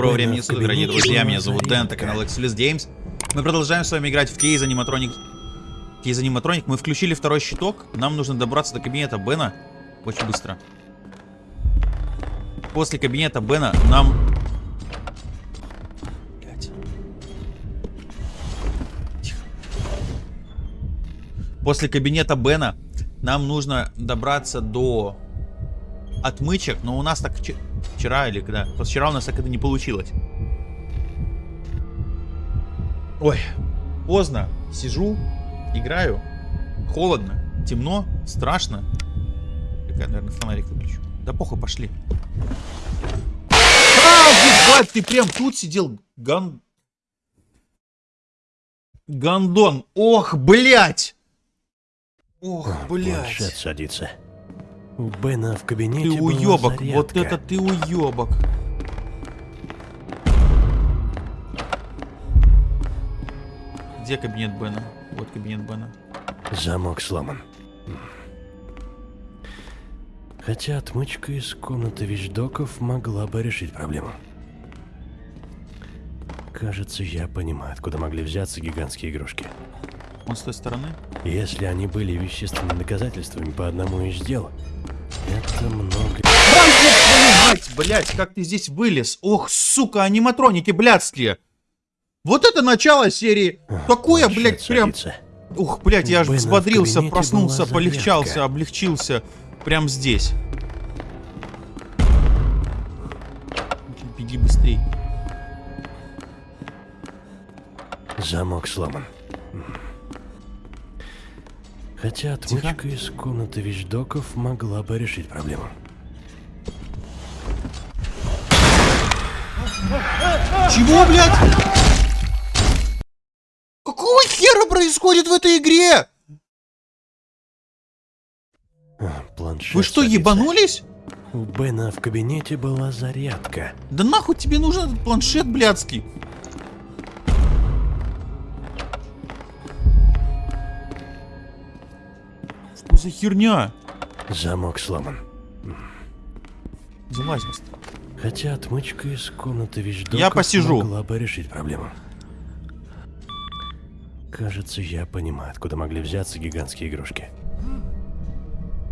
Доброго времени суток, дорогие друзья, меня зовут Дэн, это канал Excelis Games. Мы продолжаем с вами играть в кейз аниматроник. Кейз аниматроник. Мы включили второй щиток. Нам нужно добраться до кабинета Бена очень быстро. После кабинета Бена нам... После кабинета Бена нам нужно добраться до отмычек, но у нас так вчера или когда? Вчера у нас так это не получилось. Ой, поздно. Сижу, играю. Холодно, темно, страшно. Я, наверное, фонарик выключу. Да похуй, пошли. А, ебать, ты прям тут сидел, ган... Гандон. Ох, блядь! Ох, блядь. Планшет садится. У Бена в кабинете Ты уебок, вот это ты уебок. Где кабинет Бена? Вот кабинет Бена. Замок сломан. Хотя отмычка из комнаты вещдоков могла бы решить проблему. Кажется, я понимаю, откуда могли взяться гигантские игрушки. Он с той стороны? Если они были вещественными доказательствами по одному из дел, это много... Мать, блядь, как ты здесь вылез? Ох, сука, аниматроники блядские. Вот это начало серии. Такое, блядь, прям... Ух, блядь, я аж взбодрился, проснулся, полегчался, облегчился. Прям здесь. Беги быстрей. Замок сломан. Хотя отмычка Тихо. из комнаты вещдоков могла бы решить проблему. Чего, блядь? Какого хера происходит в этой игре? А, планшет Вы что, садится. ебанулись? У Бена в кабинете была зарядка. Да нахуй тебе нужен этот планшет блядский? За херня? Замок сломан. Залазь быстро. Хотя отмычка из комнаты вещдоков Я посижу. могла бы решить проблему. Кажется, я понимаю, откуда могли взяться гигантские игрушки.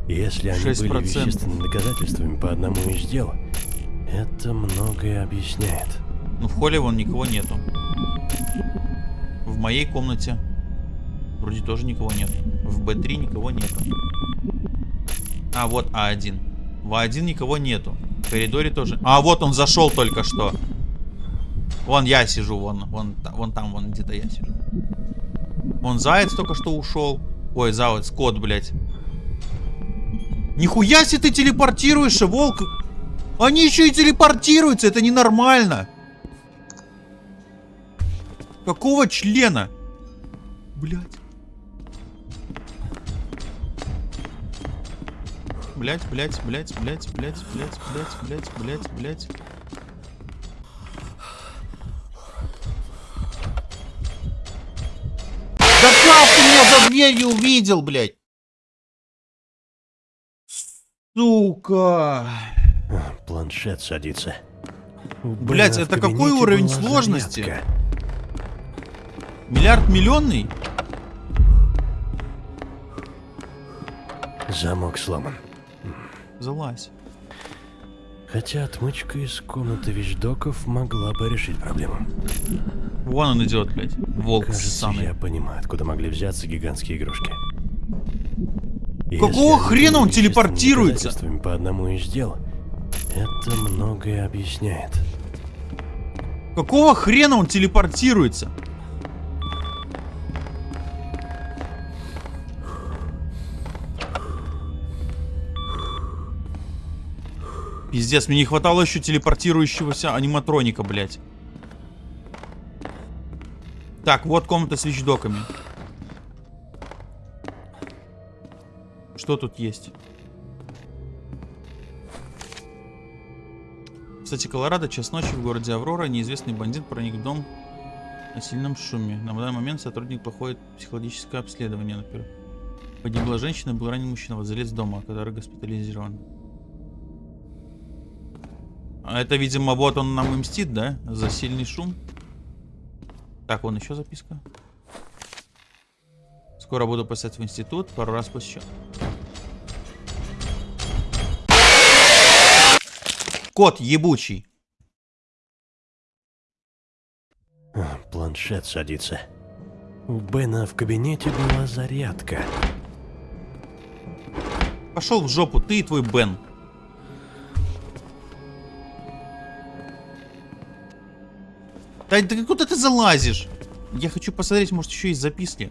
Если они 6%. были вещественными доказательствами по одному из дел, это многое объясняет. Ну, в холле вон никого нету. В моей комнате Вроде тоже никого нет. В Б3 никого нету. А, вот А1. В А1 никого нету. В коридоре тоже. А, вот он зашел только что. Вон я сижу, вон, вон, вон там, вон где-то я сижу. Вон заяц только что ушел. Ой, заяц, кот, блядь. Нихуя себе ты телепортируешься, волк. Они еще и телепортируются, это ненормально. Какого члена? Блядь. Блять, блять, блять, блять, блять, блять, блять, блять, блять, блять. Да как ты меня за дверью увидел, блядь? Сука. Планшет садится. Блять, это какой уровень сложности? Зарядка. Миллиард миллионный? Замок сломан. Залазь. Хотя отмычка из комнаты вещдоков могла бы решить проблему. Вон он идет, блядь. Волк Кажется, самый. я понимаю, откуда могли взяться гигантские игрушки. Какого Если хрена он телепортируется? По одному из дел, это многое объясняет. Какого хрена он телепортируется? Пиздец, мне не хватало еще телепортирующегося аниматроника, блядь. Так, вот комната с вещдоками. Что тут есть? Кстати, Колорадо, час ночи в городе Аврора. Неизвестный бандит проник в дом на сильном шуме. На данный момент сотрудник проходит психологическое обследование. Например. Погибла женщина, был ранен мужчина, владелец дома, который госпитализирован. А Это, видимо, вот он нам и мстит, да? За сильный шум. Так, вон еще записка. Скоро буду писать в институт, пару раз посещу. Кот ебучий. А, Планшет садится. У Бена в кабинете была зарядка. Пошел в жопу, ты и твой Бен. Да, да куда ты залазишь? Я хочу посмотреть, может еще есть записки.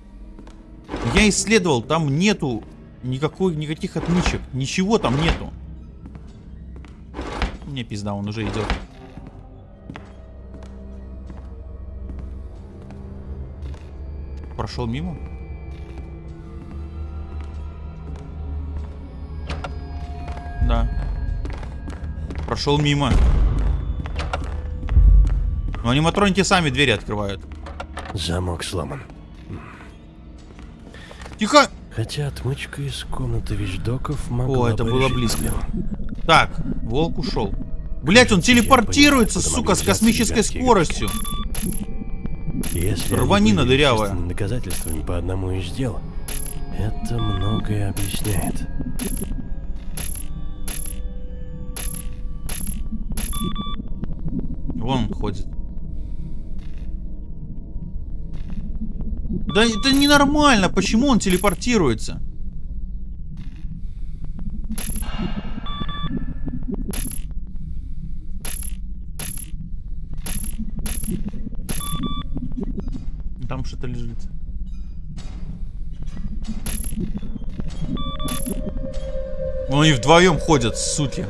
Я исследовал, там нету никакой, никаких отмычек. Ничего там нету. Мне пизда, он уже идет. Прошел мимо? Да. Прошел мимо. Но аниматроники сами двери открывают. Замок сломан. Тихо! Хотя отмычка из комнаты вещдоков могла О, это бы было близко. Так, волк ушел. Блять, он телепортируется, понимаю, сука, с космической скоростью. Если Рванина дырявая. доказательствами по одному из дел, это многое объясняет. Да это ненормально, почему он телепортируется? Там что-то лежит. Ну, они вдвоем ходят, суки.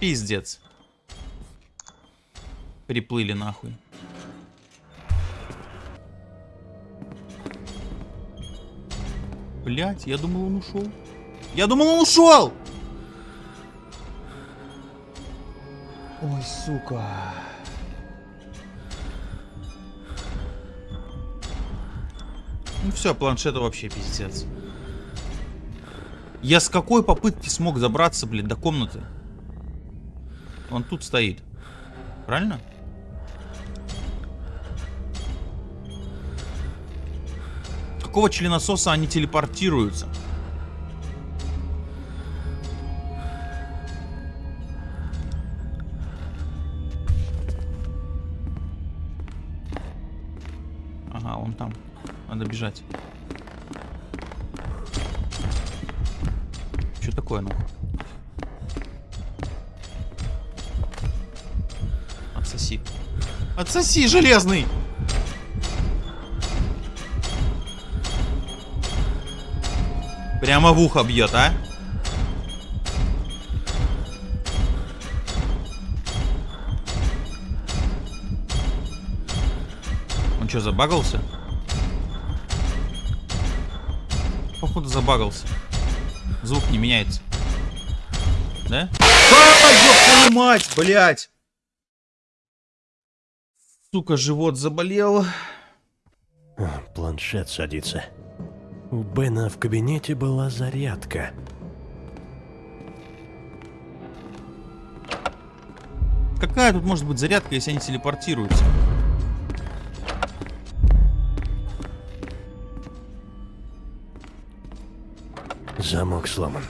Пиздец. Приплыли нахуй. Блять, я думал он ушел. Я думал он ушел! Ой, сука. Ну все, планшета вообще пиздец. Я с какой попытки смог забраться, блин, до комнаты? Он тут стоит. Правильно? Какого членососа они телепортируются? Ага, он там. Надо бежать. Что такое, нахуй? Отсоси. Отсоси, железный! Прямо в ухо бьет, а? Он что, забагался? Походу забагался. Звук не меняется. Да? А, твою мать, блядь! Сука, живот заболел. Планшет садится. У Бена в кабинете была зарядка. Какая тут может быть зарядка, если они телепортируются? Замок сломан.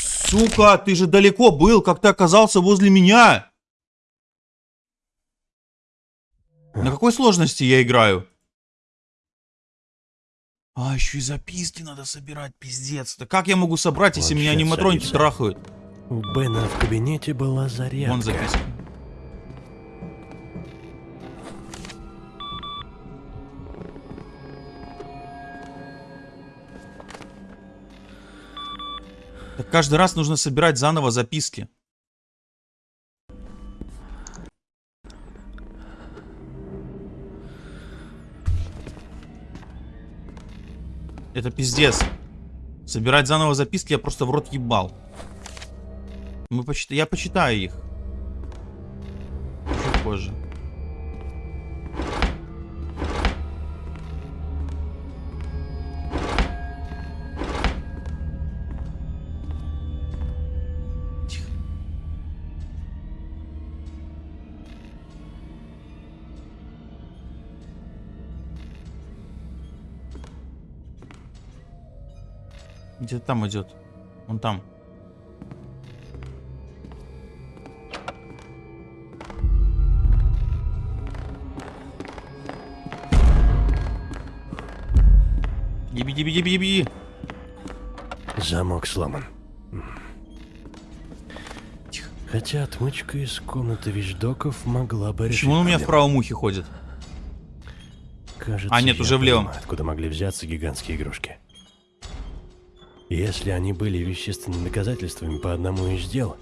Сука, ты же далеко был, как ты оказался возле меня? На какой сложности я играю? А, еще и записки надо собирать, пиздец. Да как я могу собрать, если меня аниматроники садится. трахают? У Бена в кабинете была зарядка. Вон записка. Так каждый раз нужно собирать заново записки. Это пиздец. Собирать заново записки я просто в рот ебал. Мы почит... Я почитаю их. Чуть позже. Где-то там идет. Он там. Еби, еби, еби, еби. Замок сломан. Тихо. Хотя отмычка из комнаты вещдоков могла бы решить Почему он у меня в правом ухе ходит? Кажется, А, нет, уже в левом. понимаю, откуда могли взяться гигантские игрушки. Если они были вещественными доказательствами по одному из дел,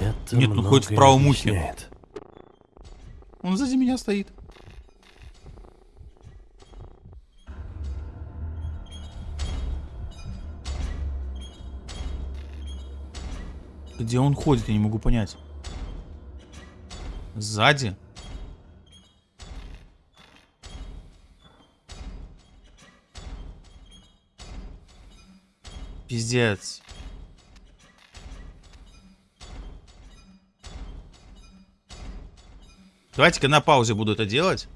это Нет, ну хоть в многое правом ухе. объясняет. Он сзади меня стоит. Где он ходит, я не могу понять. Сзади? Пиздец. Давайте-ка на паузе буду это делать.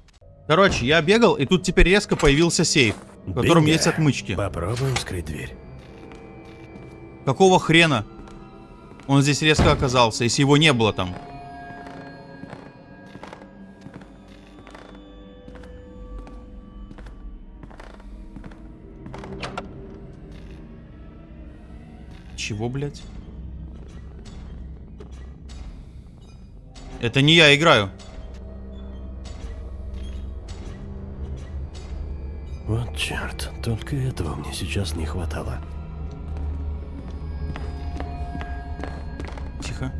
Короче, я бегал, и тут теперь резко появился сейф, в котором Бинго. есть отмычки. Попробуем вскрыть дверь. Какого хрена? Он здесь резко оказался, если его не было там. Чего, блядь? Это не я играю. Вот черт, только этого мне сейчас не хватало. Тихо.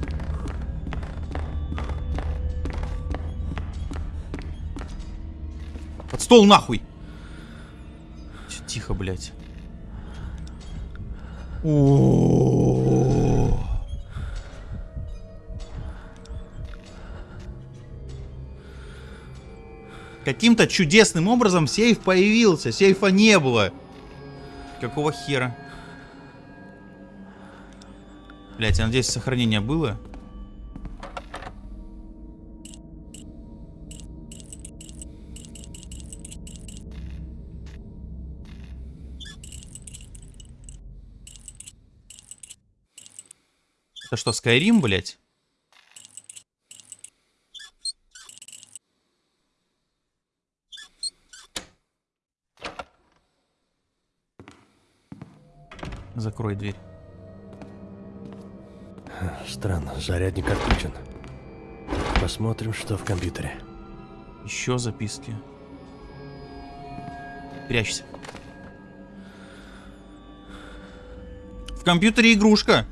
Под стол нахуй! Тихо, блядь. О. Каким-то чудесным образом сейф появился. Сейфа не было. Какого хера? Блять, я надеюсь, сохранение было. Это что, Skyrim, блять? Закрой дверь. Странно, зарядник отключен. Посмотрим, что в компьютере. Еще записки. Прячься. В компьютере игрушка.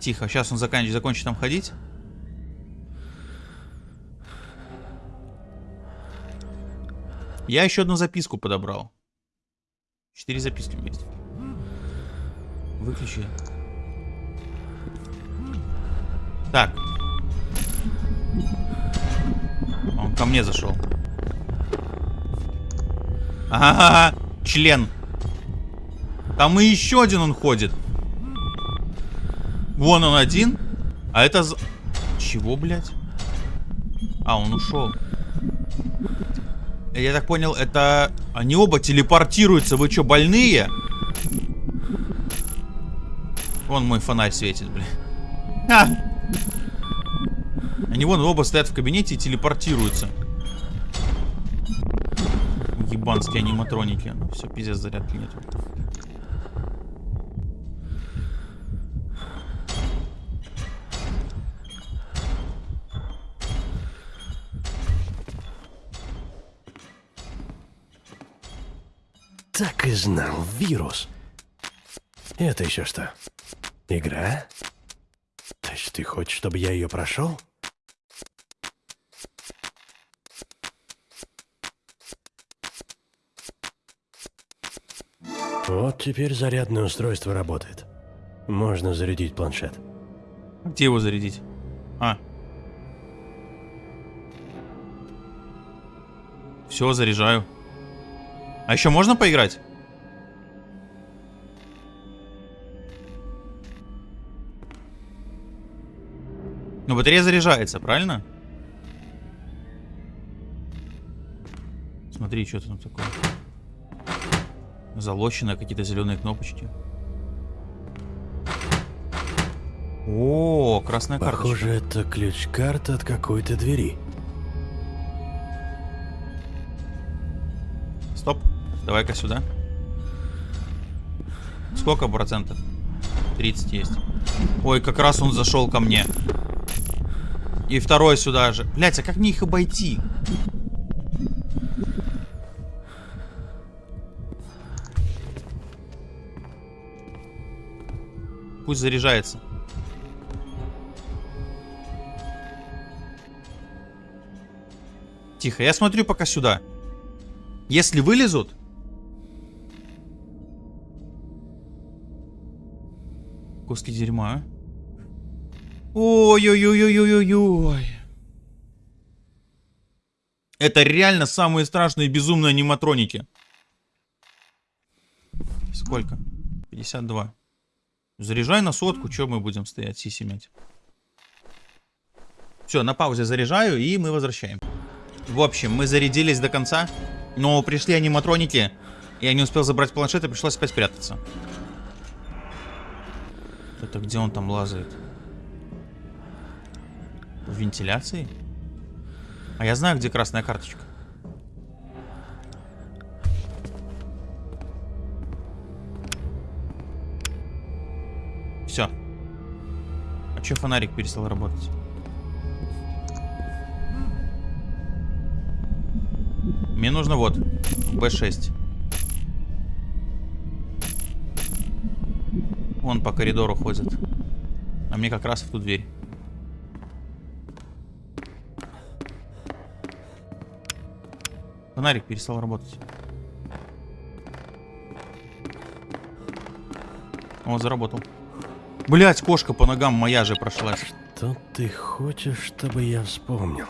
Тихо, сейчас он заканчивает, закончит там ходить. Я еще одну записку подобрал. Четыре записки есть. Выключи. Так. Он ко мне зашел. Ага, член. Там и еще один он ходит. Вон он один. А это... за- Чего, блядь? А, он ушел. Я так понял, это... Они оба телепортируются. Вы что, больные? Вон мой фонарь светит, блин. А! Они вон оба стоят в кабинете и телепортируются. Ебанские аниматроники. Ну все, пиздец, зарядки нету. Знал, вирус. Это еще что? Игра? То есть ты хочешь, чтобы я ее прошел? Вот теперь зарядное устройство работает. Можно зарядить планшет. Где его зарядить? А. Все, заряжаю. А еще можно поиграть? Ну, батарея заряжается, правильно? Смотри, что там такое. Залощенные какие-то зеленые кнопочки. О, красная карточка. Похоже, это ключ-карта от какой-то двери. Стоп. Давай-ка сюда. Сколько процентов? 30 есть. Ой, как раз он зашел ко мне. И второй сюда же. Блять, а как мне их обойти? Пусть заряжается. Тихо, я смотрю пока сюда. Если вылезут... Куски дерьма. Ой-ой-ой-ой-ой-ой. Это реально самые страшные безумные аниматроники. Сколько? 52. Заряжай на сотку, что мы будем стоять, сиси мять. Все, на паузе заряжаю, и мы возвращаем. В общем, мы зарядились до конца, но пришли аниматроники, я не успел забрать планшет, и пришлось опять спрятаться. Это где он там лазает? В вентиляции? А я знаю, где красная карточка. Все. А че фонарик перестал работать? Мне нужно вот, Б6. Он по коридору ходит. А мне как раз в ту дверь. Фонарик перестал работать. О, заработал. Блять, кошка по ногам моя же прошлась. Что ты хочешь, чтобы я вспомнил?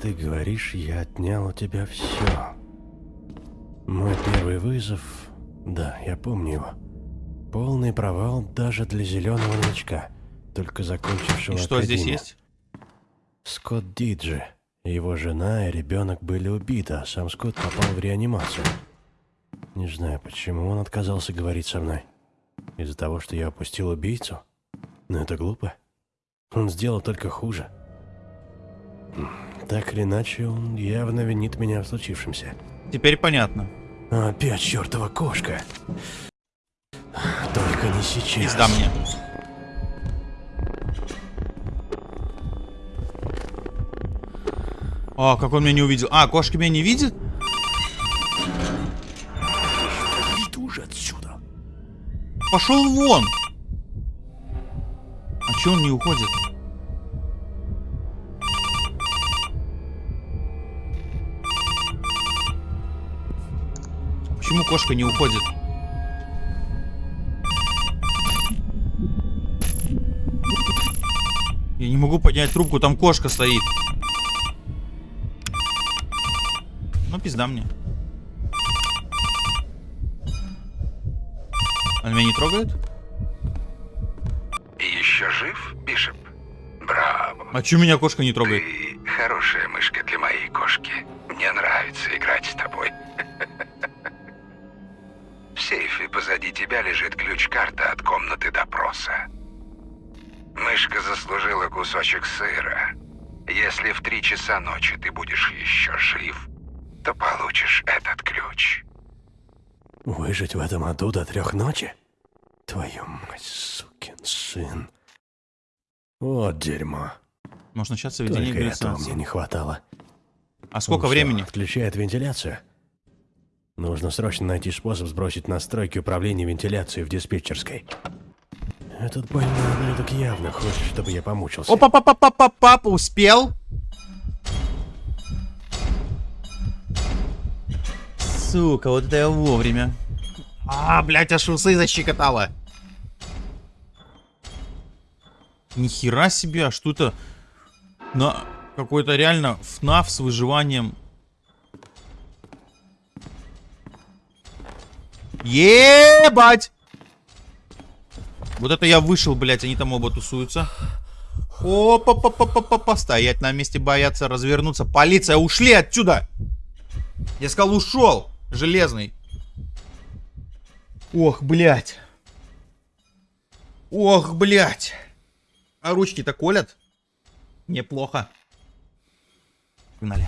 Ты говоришь, я отнял у тебя все. Мой первый вызов... Да, я помню его. Полный провал даже для зеленого новичка, только закончившего И что здесь академию. есть? Скотт Диджи. Его жена и ребенок были убиты, а сам Скотт попал в реанимацию. Не знаю, почему он отказался говорить со мной. Из-за того, что я опустил убийцу? Но это глупо. Он сделал только хуже. Так или иначе, он явно винит меня в случившемся. Теперь понятно. Опять чертова кошка. Только не сейчас. Пизда мне. А, как он меня не увидел. А, кошка меня не видит? Иду же отсюда. Пошел вон. А че он не уходит? Почему кошка не уходит? Я не могу поднять трубку, там кошка стоит. Ну, пизда мне. Она меня не трогает? Еще жив, Бишоп? Браво. А чё меня кошка не трогает? Ты хорошая мышка для моей кошки. Мне нравится играть с тобой. В сейфе позади тебя лежит ключ-карта от комнаты допроса. Мышка заслужила кусочек сыра. Если в три часа ночи ты будешь еще жив, то получишь этот ключ. Выжить в этом аду до трех ночи? Твою мать, сукин сын. Вот дерьмо. Может начаться введение Только этого мне не хватало. А сколько что, времени? Отключает вентиляцию? Нужно срочно найти способ сбросить настройки управления вентиляцией в диспетчерской. Этот больной ублюдок явно хочет, чтобы я помучился. опа папа папа папа успел? Сука, вот это я вовремя. А, блядь, аж усы защекотало. Нихера себе, а что это? На какой-то реально ФНАФ с выживанием. Ебать! Вот это я вышел, блядь, они там оба тусуются. опа па па па па па Стоять на месте, бояться, развернуться. Полиция, ушли отсюда! Я сказал, ушел! Железный. Ох, блядь. Ох, блядь. А ручки-то колят? Неплохо. Погнали.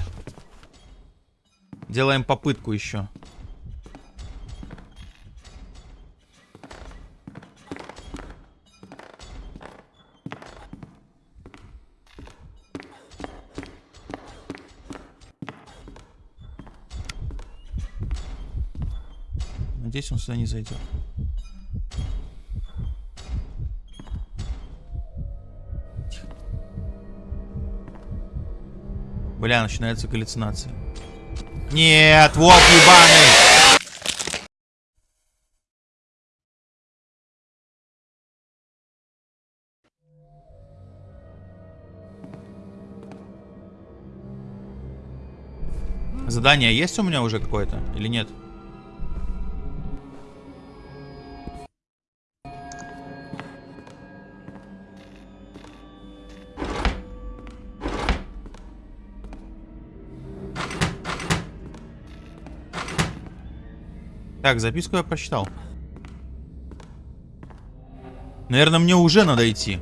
Делаем попытку еще. Надеюсь, он сюда не зайдет. Бля, начинается галлюцинация. Нет, вот ебаный! Задание есть у меня уже какое-то или нет? Так, записку я прочитал. Наверное, мне уже надо идти.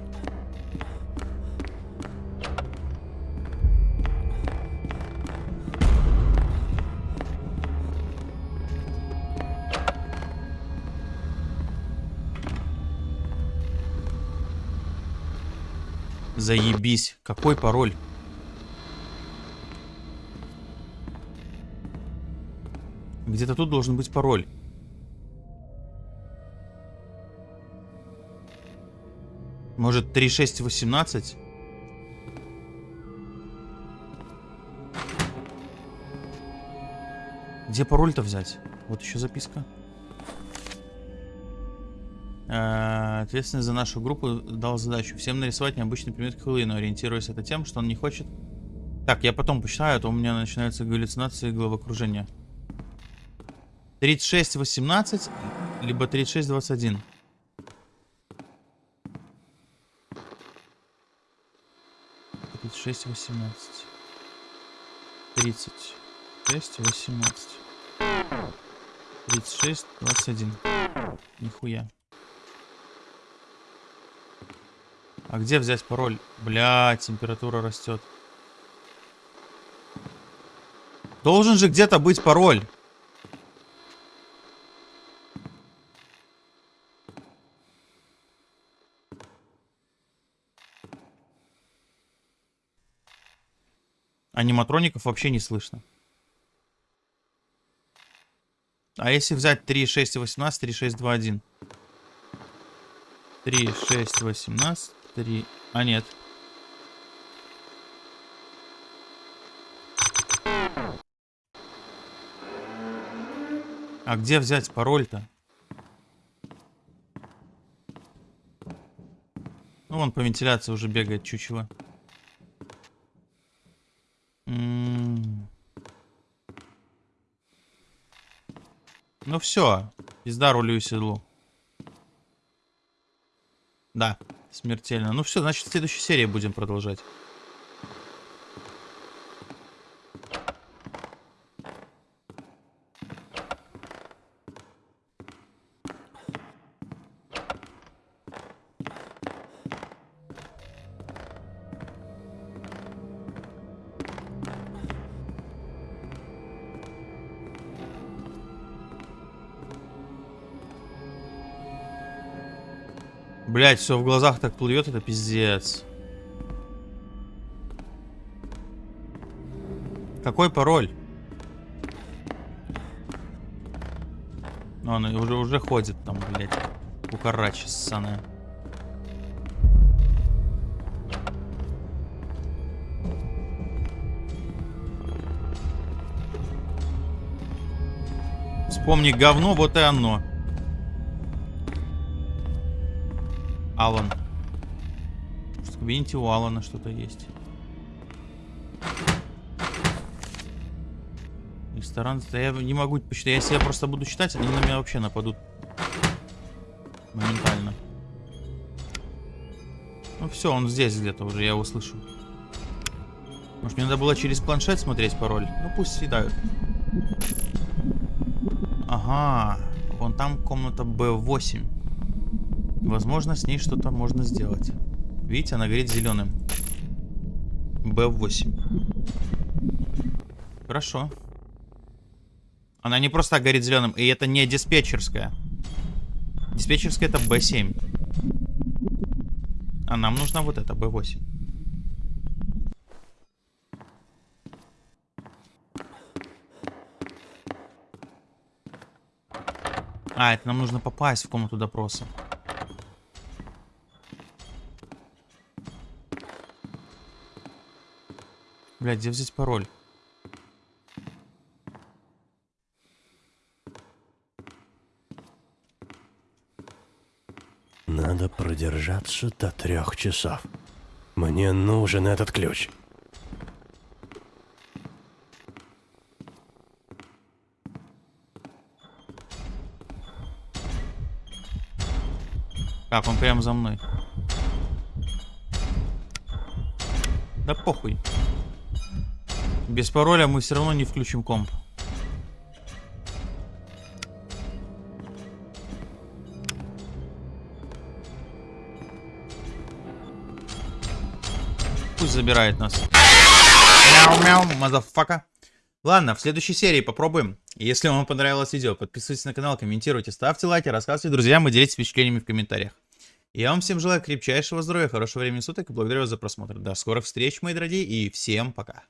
Заебись. Какой пароль? Где-то тут должен быть пароль. Может 3618? Где пароль-то взять? Вот еще записка. Э, Ответственный за нашу группу дал задачу всем нарисовать необычный предмет Хэллоуина, ориентируясь это тем, что он не хочет... Так, я потом посчитаю, а то у меня начинаются галлюцинации и головокружение. 3618, либо 3621. Тридцать шесть восемнадцать. Тридцать шесть восемнадцать. Тридцать шесть двадцать один. Нихуя. А где взять пароль? Бля, температура растет. Должен же где-то быть пароль. Аниматроников вообще не слышно. А если взять 3, 6 и 18, 3, 6, 2, 1. 3, 6, 18, 3... А, нет. А где взять пароль-то? Ну, вон по вентиляции уже бегает чучело. Ну все, пизда рулю и седлу. Да, смертельно. Ну все, значит в следующей серии будем продолжать. Блять, все в глазах так плывет, это пиздец. Какой пароль? Она уже, уже ходит там, блядь. Кукарача ссаная. Вспомни говно, вот и оно. Алан. В кабинете у Алана что-то есть. Ресторан. Да я не могу посчитать. Если я просто буду читать, они на меня вообще нападут. Моментально. Ну все, он здесь где-то уже, я его слышу. Может мне надо было через планшет смотреть пароль? Ну пусть съедают. Ага, вон там комната Б8. Возможно, с ней что-то можно сделать. Видите, она горит зеленым. Б8. Хорошо. Она не просто горит зеленым, и это не диспетчерская. Диспетчерская это Б7. А нам нужна вот эта Б8. А, это нам нужно попасть в комнату допроса. Блядь, где взять пароль? Надо продержаться до трех часов. Мне нужен этот ключ. Так, он прямо за мной. Да похуй. Без пароля мы все равно не включим комп. Пусть забирает нас. Мяу-мяу, motherfucker. Ладно, в следующей серии попробуем. Если вам понравилось видео, подписывайтесь на канал, комментируйте, ставьте лайки, рассказывайте друзьям и делитесь впечатлениями в комментариях. Я вам всем желаю крепчайшего здоровья, хорошего времени суток и благодарю вас за просмотр. До скорых встреч, мои дорогие, и всем пока.